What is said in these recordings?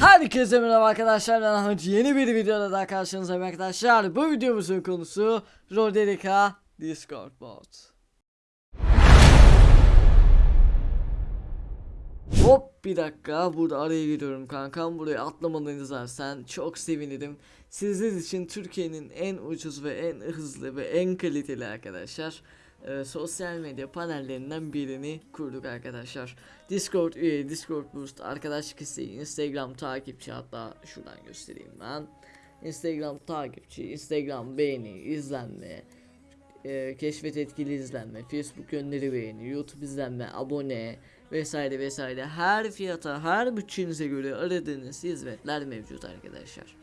Herkese merhaba arkadaşlar ben Ahmet. Yeni bir videoda daha karşınızdayım arkadaşlar. Bu videomuzun konusu Roderica Discord bot. Hop bir dakika. Burada araya giriyorum kankam. Buraya atlamadan izlersen çok sevinirim. Sizler için Türkiye'nin en ucuz ve en hızlı ve en kaliteli arkadaşlar e, sosyal medya panellerinden birini kurduk arkadaşlar. Discord üye, Discord Boost, arkadaşlık isteği, Instagram takipçi hatta şuradan göstereyim ben. Instagram takipçi, Instagram beğeni, izlenme, e, keşfet etkili izlenme, Facebook gönderi beğeni, YouTube izlenme, abone vesaire vesaire her fiyata, her bütçenize göre aradığınız hizmetler mevcut arkadaşlar.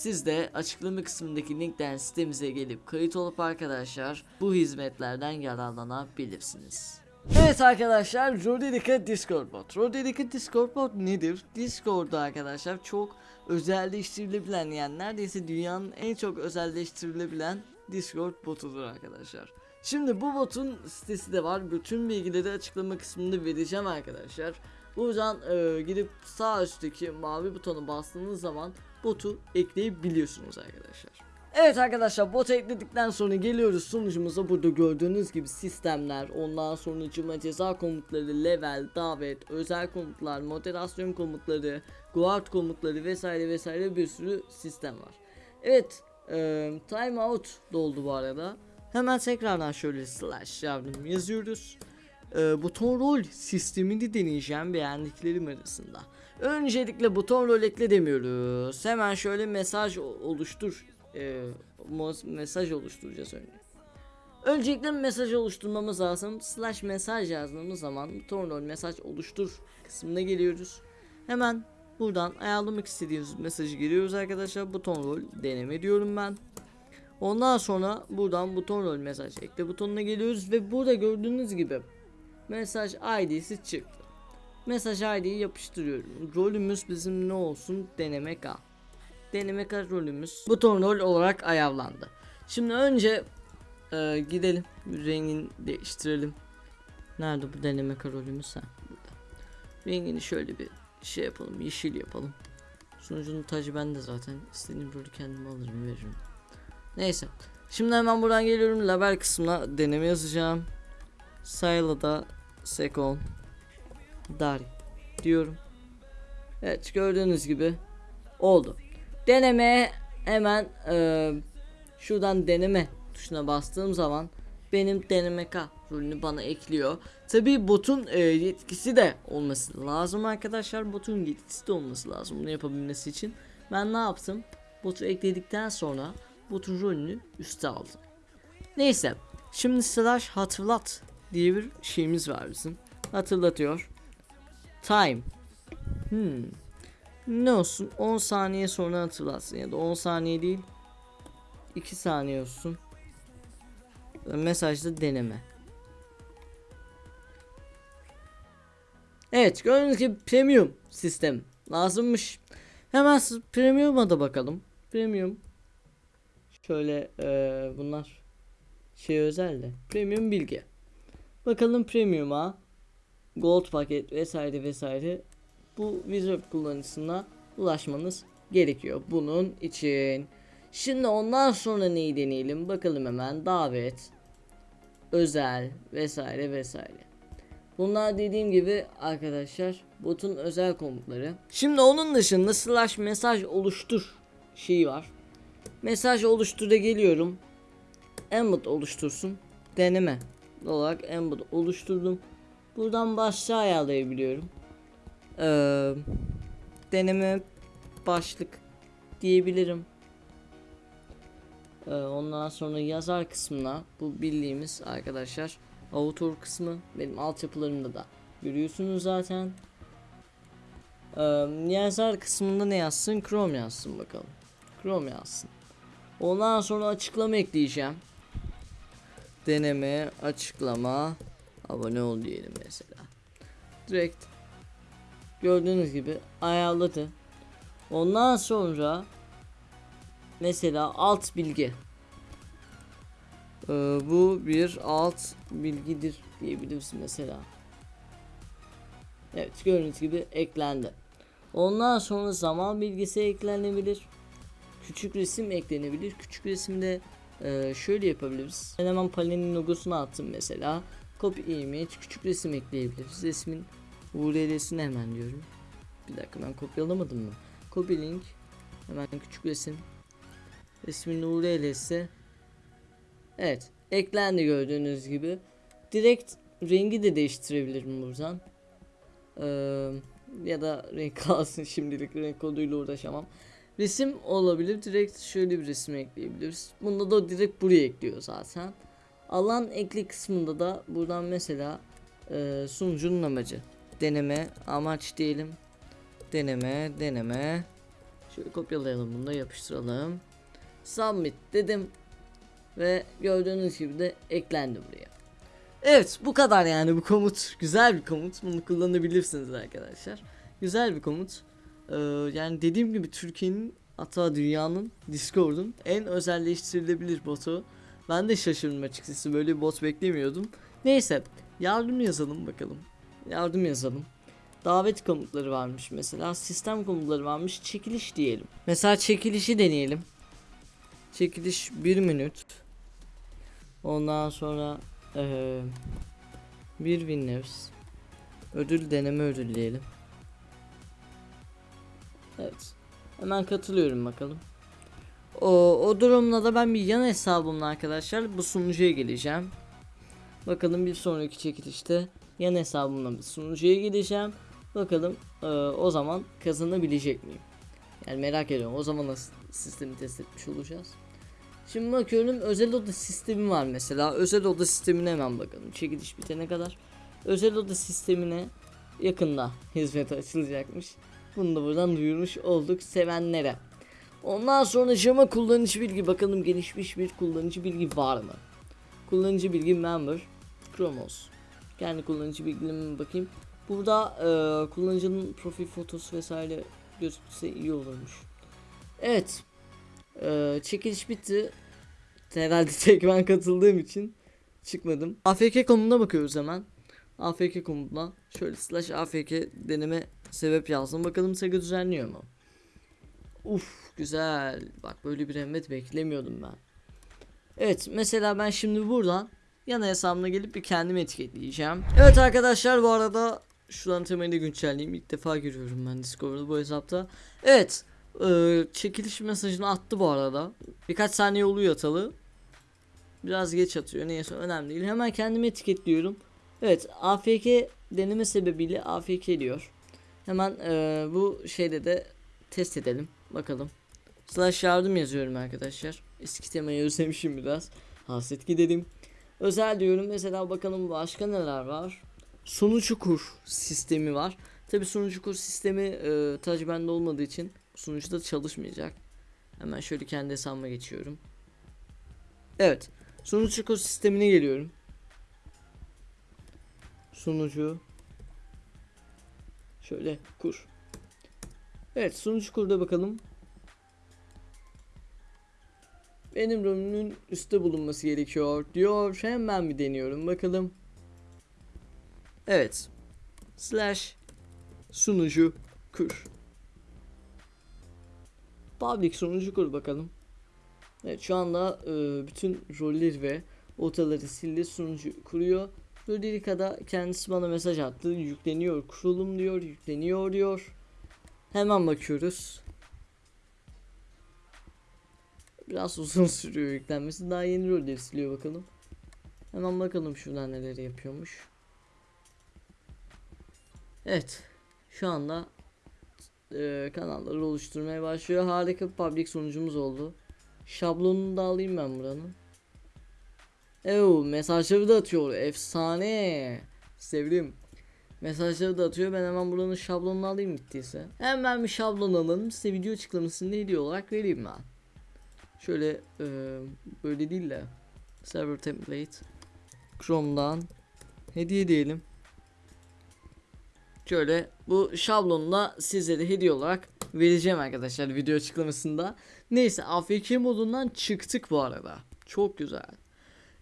Siz de açıklama kısmındaki linkten sitemize gelip kayıt olup arkadaşlar bu hizmetlerden yararlanabilirsiniz. Evet arkadaşlar Roderica Discord bot. Roderica Discord bot nedir? Discord'da arkadaşlar çok özelleştirilebilen yani neredeyse dünyanın en çok özelleştirilebilen Discord botudur arkadaşlar. Şimdi bu botun sitesi de var. Bütün bilgileri açıklama kısmında vereceğim arkadaşlar. Buradan e, gidip sağ üstteki mavi butonu bastığınız zaman botu ekleyebiliyorsunuz arkadaşlar. Evet arkadaşlar bot ekledikten sonra geliyoruz sunucumuza burada gördüğünüz gibi sistemler ondan sonra cıma ceza komutları level davet özel komutlar moderasyon komutları guard komutları vesaire vesaire bir sürü sistem var. Evet e, timeout doldu bu arada hemen tekrardan şöyle slash yardım yazıyoruz e, buton rol sistemini deneyeceğim beğendiklerim arasında. Öncelikle buton rol ekle demiyoruz. Hemen şöyle mesaj oluştur. E, mesaj oluşturacağız önce. Öncelikle mesaj oluşturmamız lazım. Slash mesaj yazdığımız zaman buton rol mesaj oluştur kısmına geliyoruz. Hemen buradan ayarlamak istediğimiz mesajı giriyoruz arkadaşlar. Buton rol deneme diyorum ben. Ondan sonra buradan buton rol mesaj ekle butonuna geliyoruz ve burada gördüğünüz gibi mesaj ID'si çıktı. Mesaj ID'yi yapıştırıyorum. Rolümüz bizim ne olsun? Deneme K. Deneme K rolümüz buton rol olarak ayarlandı. Şimdi önce e, gidelim rengini değiştirelim. Nerede bu deneme K rolümüz? Ha, burada. Rengini şöyle bir şey yapalım. Yeşil yapalım. Sunucunun tacı bende zaten. İstediğim rolü kendim alırım veririm. Neyse. Şimdi hemen buradan geliyorum. Label kısmına deneme yazacağım. Sayla'da Sekon Dari diyorum. Evet gördüğünüz gibi oldu. Deneme hemen e, şuradan deneme tuşuna bastığım zaman benim deneme K rolünü bana ekliyor. Tabi botun e, yetkisi de olması lazım arkadaşlar. Botun yetkisi de olması lazım bunu yapabilmesi için. Ben ne yaptım? Botu ekledikten sonra botun rolünü üste aldım. Neyse. Şimdi slash hatırlat diye bir şeyimiz var bizim. Hatırlatıyor. Time. Hmm. Ne olsun 10 saniye sonra hatırlatsın ya da 10 saniye değil 2 saniye olsun. Mesajda deneme. Evet gördüğünüz gibi premium sistem lazımmış. Hemen premium'a da bakalım. Premium. Şöyle eee, bunlar şey özel de. Premium bilgi. Bakalım premium'a gold paket vesaire vesaire bu wizard kullanıcısına ulaşmanız gerekiyor bunun için. Şimdi ondan sonra neyi deneyelim bakalım hemen davet özel vesaire vesaire. Bunlar dediğim gibi arkadaşlar botun özel komutları. Şimdi onun dışında slash mesaj oluştur şeyi var. Mesaj oluştur'a geliyorum. Embed oluştursun. Deneme olarak embed oluşturdum. Buradan başlığı ayarlayabiliyorum. Ee, deneme başlık diyebilirim. Ee, ondan sonra yazar kısmına bu bildiğimiz arkadaşlar author kısmı benim altyapılarımda da görüyorsunuz zaten. Ee, yazar kısmında ne yazsın? Chrome yazsın bakalım. Chrome yazsın. Ondan sonra açıklama ekleyeceğim. Deneme, açıklama, abone ol diyelim mesela. Direkt gördüğünüz gibi ayarladı. Ondan sonra mesela alt bilgi. Ee, bu bir alt bilgidir diyebilirsin mesela. Evet gördüğünüz gibi eklendi. Ondan sonra zaman bilgisi eklenebilir. Küçük resim eklenebilir. Küçük resimde e, şöyle yapabiliriz. Ben hemen panelin logosunu attım mesela. Copy image küçük resim ekleyebiliriz. Resmin URL'sini hemen diyorum. Bir dakika ben kopyalamadım mı? Copy link hemen küçük resim resmin URL'si Evet eklendi gördüğünüz gibi. Direkt rengi de değiştirebilirim buradan. Ee, ya da renk kalsın şimdilik renk koduyla uğraşamam. Resim olabilir. Direkt şöyle bir resim ekleyebiliriz. Bunda da direkt buraya ekliyor zaten. Alan ekli kısmında da buradan mesela e, sunucunun amacı. Deneme amaç diyelim. Deneme deneme. Şöyle kopyalayalım bunu da yapıştıralım. Submit dedim. Ve gördüğünüz gibi de eklendi buraya. Evet bu kadar yani bu komut güzel bir komut bunu kullanabilirsiniz arkadaşlar güzel bir komut Ee, yani dediğim gibi Türkiye'nin hatta dünyanın Discord'un en özelleştirilebilir botu. Ben de şaşırdım açıkçası böyle bir bot beklemiyordum. Neyse yardım yazalım bakalım. Yardım yazalım. Davet komutları varmış mesela sistem komutları varmış çekiliş diyelim. Mesela çekilişi deneyelim. Çekiliş 1 minut ondan sonra ee, bir winners ödül deneme ödül diyelim. Evet. Hemen katılıyorum bakalım. O, o durumda da ben bir yan hesabımla arkadaşlar bu sunucuya geleceğim. Bakalım bir sonraki çekilişte yan hesabımla bir sunucuya gideceğim. Bakalım e, o zaman kazanabilecek miyim? Yani merak ediyorum. O zaman nasıl sistemi test etmiş olacağız. Şimdi bakıyorum özel oda sistemi var mesela. Özel oda sistemine hemen bakalım. Çekiliş bitene kadar. Özel oda sistemine yakında hizmet açılacakmış. Bunu da buradan duyurmuş olduk sevenlere. Ondan sonra Jama kullanıcı bilgi bakalım gelişmiş bir kullanıcı bilgi var mı? Kullanıcı bilgi member Chromos. Kendi kullanıcı bilgilerime bakayım. Burada e, kullanıcının profil fotosu vesaire gözükse iyi olurmuş. Evet. E, çekiliş bitti. Herhalde tek ben katıldığım için çıkmadım. AFK konumuna bakıyoruz hemen. AFK komutuna şöyle slash AFK deneme sebep yazdım. Bakalım Sega düzenliyor mu? Uf güzel. Bak böyle bir emret beklemiyordum ben. Evet mesela ben şimdi buradan yana hesabına gelip bir kendimi etiketleyeceğim. Evet arkadaşlar bu arada şuradan temelini güncelleyeyim. İlk defa görüyorum ben Discord'da bu hesapta. Evet ee, çekiliş mesajını attı bu arada. Birkaç saniye oluyor atalı. Biraz geç atıyor. Neyse önemli değil. Hemen kendimi etiketliyorum. Evet AFK deneme sebebiyle AFK diyor. Hemen e, bu şeyde de test edelim. Bakalım. Slash yardım yazıyorum arkadaşlar. Eski temayı özlemişim biraz. Hasret gidelim. Özel diyorum. Mesela bakalım başka neler var. Sunucu kur sistemi var. Tabi sunucu kur sistemi e, tac bende olmadığı için sunucuda çalışmayacak. Hemen şöyle kendi hesabıma geçiyorum. Evet. Sunucu kur sistemine geliyorum. Sunucu Şöyle kur. Evet sunucu kurda bakalım. Benim ROM'ün üstte bulunması gerekiyor diyor. Hemen bir deniyorum bakalım. Evet. Slash sunucu kur. Public sunucu kur bakalım. Evet şu anda e, bütün rolleri ve otaları sildi sunucu kuruyor. Ludirica'da kendisi bana mesaj attı. Yükleniyor kurulum diyor. Yükleniyor diyor. Hemen bakıyoruz. Biraz uzun sürüyor yüklenmesi. Daha yeni rolleri siliyor bakalım. Hemen bakalım şuradan neler yapıyormuş. Evet. Şu anda e, kanalları oluşturmaya başlıyor. Harika bir public sonucumuz oldu. Şablonunu da alayım ben buranın. Ev mesajları da atıyor. Efsane. Sevdim. Mesajları da atıyor. Ben hemen buranın şablonunu alayım gittiyse. Hemen bir şablon alalım. Size video açıklamasını hediye olarak vereyim ben. Şöyle e, böyle değil de server template Chrome'dan hediye diyelim. Şöyle bu şablonla sizlere hediye olarak vereceğim arkadaşlar video açıklamasında. Neyse AFK modundan çıktık bu arada. Çok güzel.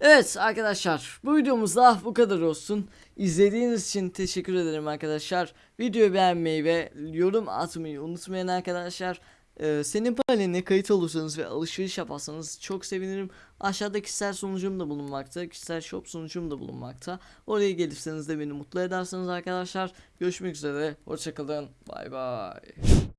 Evet arkadaşlar bu videomuzda bu kadar olsun. İzlediğiniz için teşekkür ederim arkadaşlar. Videoyu beğenmeyi ve yorum atmayı unutmayın arkadaşlar. Ee, senin paneline kayıt olursanız ve alışveriş yaparsanız çok sevinirim. Aşağıda kişisel sunucum da bulunmakta. Kişisel shop sunucum da bulunmakta. Oraya gelirseniz de beni mutlu edersiniz arkadaşlar. Görüşmek üzere. Hoşçakalın. Bay bay.